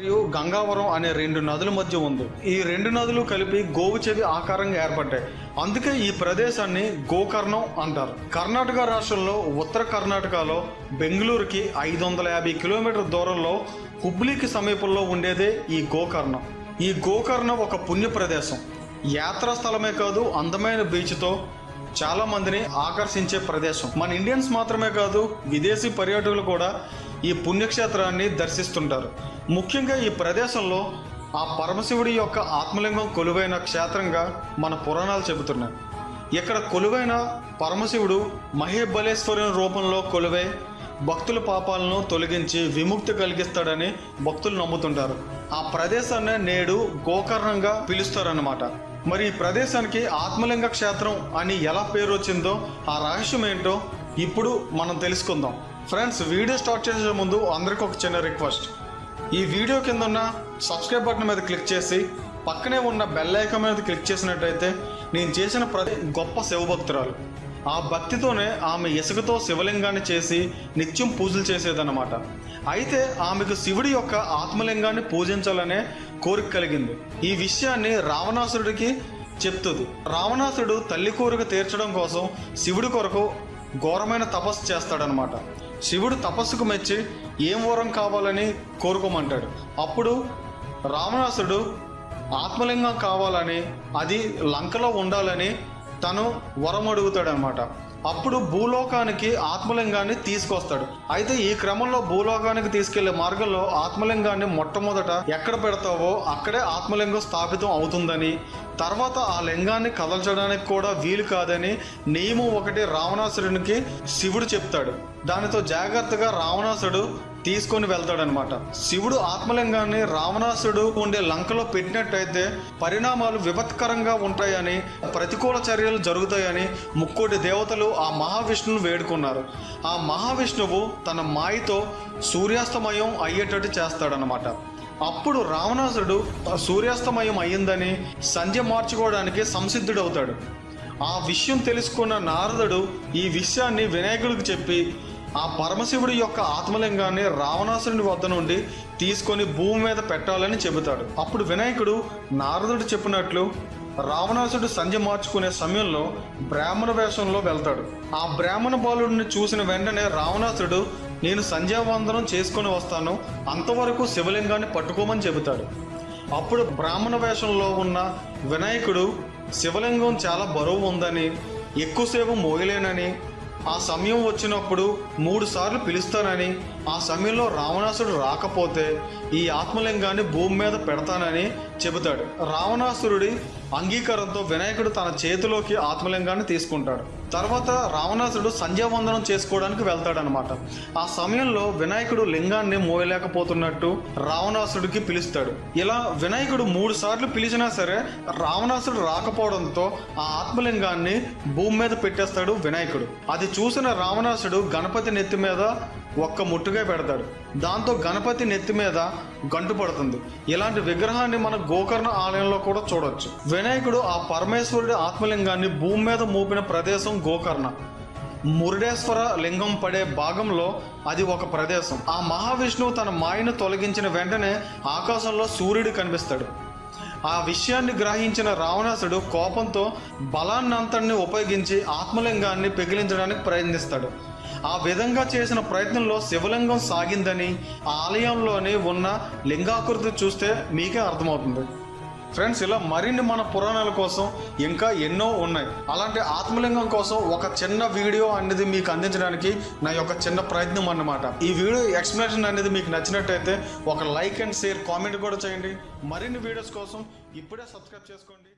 మరియు గంగావరం అనే రెండు నదుల మధ్య ఉంది. ఈ రెండు నదులు కలిపి గోవు చెవి ఆకారంగా ఏర్పడ్డాయి. అందుకే ఈ ప్రదేశాన్ని గోకర్ణం అంటారు. కర్ణాటక రాష్ట్రంలో ఉత్తర కర్ణాటకలో బెంగళూరుకి ఐదు వందల యాభై కిలోమీటర్ దూరంలో హుబ్లీకి సమీపంలో ఉండేదే ఈ గోకర్ణం. ఈ గోకర్ణం ఒక పుణ్య ప్రదేశం. యాత్రా స్థలమే కాదు అందమైన బీచ్తో చాలా మందిని ఆకర్షించే ప్రదేశం. మన ఇండియన్స్ మాత్రమే కాదు విదేశీ పర్యాటకులు కూడా ఈ పుణ్యక్షేత్రాన్ని దర్శిస్తుంటారు. ముఖ్యంగా ఈ ప్రదేశంలో ఆ పరమశివుడి యొక్క ఆత్మలింగం కొలువైన క్షేత్రంగా మన పురాణాలు చెబుతున్నాయి. ఇక్కడ కొలువైన పరమశివుడు మహేబలేశ్వరుని రూపంలో కొలువై భక్తుల పాపాలను తొలగించి విముక్తి కలిగిస్తాడని భక్తులు నమ్ముతుంటారు. ఆ ప్రదేశాన్ని నేడు గోకర్ణంగా పిలుస్తారన్నమాట. మరి ఈ ప్రదేశానికి ఆత్మలింగ క్షేత్రం అని ఎలా పేరు వచ్చిందో ఆ రహస్యం ఏంటో ఇప్పుడు మనం తెలుసుకుందాం. ఫ్రెండ్స్ వీడియో స్టార్ట్ చేసే ముందు అందరికీ ఒక చిన్న రిక్వెస్ట్. ఈ వీడియో కింద ఉన్న సబ్స్క్రైబ్ బటన్ మీద క్లిక్ చేసి పక్కనే ఉన్న బెల్ ఐకాన్ మీద క్లిక్ చేసినట్టయితే నేను చేసిన ప్రతి గొప్ప శివభక్తురాలు. ఆ భక్తితోనే ఆమె ఇసుకతో శివలింగాన్ని చేసి నిత్యం పూజలు చేసేదన్నమాట. అయితే ఆమెకు శివుడి యొక్క ఆత్మలింగాన్ని పూజించాలనే కోరిక కలిగింది. ఈ విషయాన్ని రావణాసురుడికి చెప్తుంది. రావణాసురుడు తల్లి కోరిక తీర్చడం కోసం శివుడి కొరకు ఘోరమైన తపస్సు చేస్తాడనమాట శివుడు తపస్సుకు మెచ్చి ఏం వరం కావాలని కోరుకోమంటాడు. అప్పుడు రావణాసుడు ఆత్మలింగం కావాలని అది లంకలో ఉండాలని తను వరం అడుగుతాడనమాట అప్పుడు భూలోకానికి ఆత్మలింగాన్ని తీసుకొస్తాడు. అయితే ఈ క్రమంలో భూలోకానికి తీసుకెళ్ళే మార్గంలో ఆత్మలింగాన్ని మొట్టమొదట ఎక్కడ పెడతావో అక్కడే ఆత్మలింగం స్థాపితం అవుతుందని తర్వాత ఆ లింగాన్ని కదల్చడానికి కూడా వీలు కాదని నియమం ఒకటి రావణాసురునికి శివుడు చెప్తాడు. దానితో జాగ్రత్తగా రావణాసుడు తీసుకొని వెళ్తాడనమాట శివుడు ఆత్మలింగాన్ని రావణాసుడు ఉండే లంకలో పెట్టినట్టయితే పరిణామాలు విపత్కరంగా ఉంటాయని ప్రతికూల చర్యలు జరుగుతాయని ముక్కోటి దేవతలు ఆ మహావిష్ణువును వేడుకున్నారు. ఆ మహావిష్ణువు తన మాయతో సూర్యాస్తమయం అయ్యేటట్టు చేస్తాడనమాట అప్పుడు రావణాసుడు సూర్యాస్తమయం అయ్యిందని సంధ్య మార్చుకోవడానికి సంసిద్ధుడవుతాడు. ఆ విషయం తెలుసుకున్న నారదుడు ఈ విషయాన్ని వినాయకుడికి చెప్పి ఆ పరమశివుడి యొక్క ఆత్మలింగాన్ని రావణాసురుని వద్ద నుండి తీసుకొని భూమి మీద పెట్టాలని చెబుతాడు. అప్పుడు వినాయకుడు నారదుడు చెప్పినట్లు రావణాసుడు సంధ్య మార్చుకునే సమయంలో బ్రాహ్మణ వేషంలో వెళ్తాడు. ఆ బ్రాహ్మణ బాలుడిని చూసిన వెంటనే రావణాసుడు నేను సంధ్యావందనం చేసుకొని వస్తాను. అంతవరకు శివలింగాన్ని పట్టుకోమని చెబుతాడు. అప్పుడు బ్రాహ్మణ వేషంలో ఉన్న వినాయకుడు శివలింగం చాలా బరువు ఉందని ఎక్కువసేపు మోయలేనని ఆ సమయం వచ్చినప్పుడు మూడు సార్లు పిలుస్తానని ఆ సమయంలో రావణాసుడు రాకపోతే ఈ ఆత్మలింగాన్ని భూమి మీద పెడతానని చెబుతాడు. రావణాసురుడి అంగీకారంతో వినాయకుడు తన చేతిలోకి ఆత్మలింగాన్ని తీసుకుంటాడు. తర్వాత రావణాసుడు సంధ్యావందనం చేసుకోవడానికి వెళ్తాడనమాట ఆ సమయంలో వినాయకుడు లింగాన్ని మోయలేకపోతున్నట్టు రావణాసుడికి పిలుస్తాడు. ఇలా వినాయకుడు మూడు సార్లు పిలిచినా సరే రావణాసుడు రాకపోవడంతో ఆ ఆత్మలింగాన్ని భూమి మీద పెట్టేస్తాడు వినాయకుడు. అది చూసిన రావణాసుడు గణపతి నెత్తి మీద ఒక్క ముట్టు ముట్టుగా పెడతాడు. దాంతో గణపతి నెత్తి మీద గంటు పడుతుంది. ఇలాంటి విగ్రహాన్ని మన గోకర్ణ ఆలయంలో కూడా చూడొచ్చు. వినాయకుడు ఆ పరమేశ్వరుడి ఆత్మలింగాన్ని భూమి మీద మోపిన ప్రదేశం గోకర్ణ. మురుడేశ్వర లింగం పడే భాగంలో అది ఒక ప్రదేశం. ఆ మహావిష్ణువు తన మాయను తొలగించిన వెంటనే ఆకాశంలో సూర్యుడు కనిపిస్తాడు. ఆ విషయాన్ని గ్రహించిన రావణాసుడు కోపంతో బలాన్నంతటిని ఉపయోగించి ఆత్మలింగాన్ని పెగిలించడానికి ప్రయత్నిస్తాడు. ఆ విధంగా చేసిన ప్రయత్నంలో శివలింగం సాగిందని ఆ ఆలయంలోని ఉన్న లింగాకృతి చూస్తే మీకే అర్థమవుతుంది. ఫ్రెండ్స్ ఇలా మరిన్ని మన పురాణాల కోసం ఇంకా ఎన్నో ఉన్నాయి. అలాంటి ఆత్మలింగం కోసం ఒక చిన్న వీడియో అనేది మీకు అందించడానికి నా యొక్క చిన్న ప్రయత్నం అన్నమాట. ఈ వీడియో ఎక్స్ప్లెనేషన్ అనేది మీకు నచ్చినట్టయితే ఒక లైక్ అండ్ షేర్ కామెంట్ కూడా చేయండి. మరిన్ని వీడియోస్ కోసం ఇప్పుడే సబ్స్క్రైబ్ చేసుకోండి.